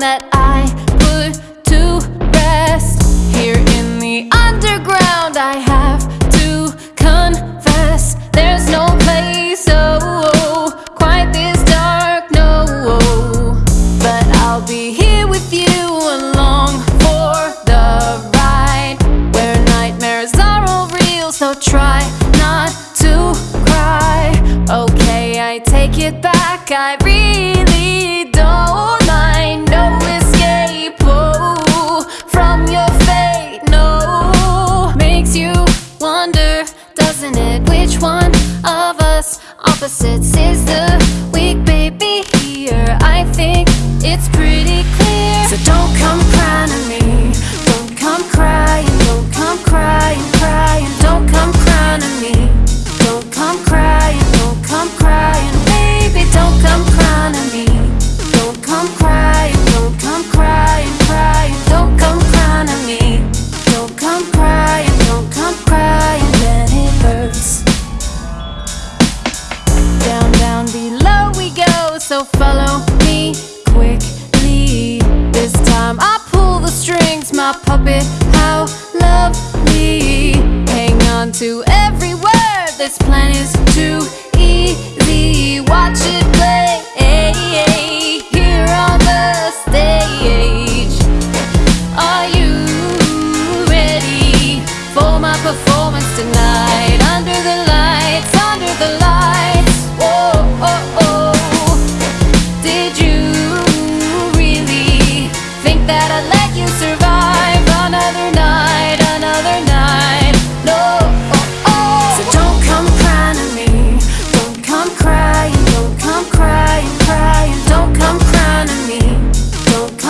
that I put to rest Here in the underground. I have to confess There's no place oh quite this dark, no. But I'll be here with you along for the ride Where nightmares are all real, so try not to cry. Okay, I take it back, I read one of us. Opposites is the so follow me quickly This time. I pull the strings, my puppet, how lovely. Hang on to every word, this plan is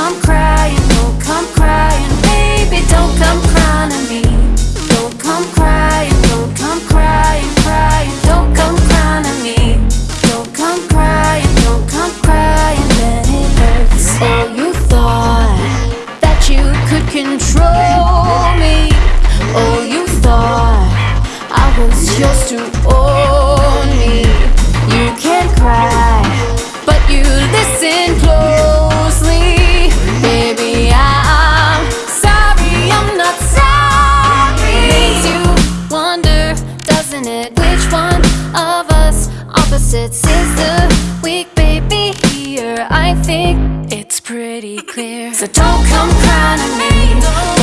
come crying, don't come crying. Baby, don't come crying to me. Don't come crying, don't come crying, crying. Don't come crying to me. Don't come crying, don't come crying. Then it hurts. Oh, you thought that you could control me. Oh, you thought I was yours to Said sister, the weak baby here. I think it's pretty clear. So don't come crying to me.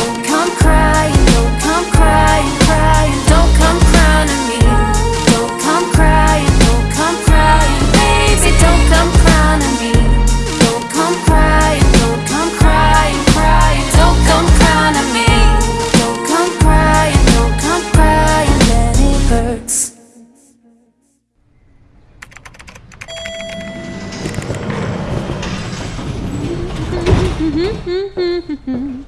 Mm-hmm.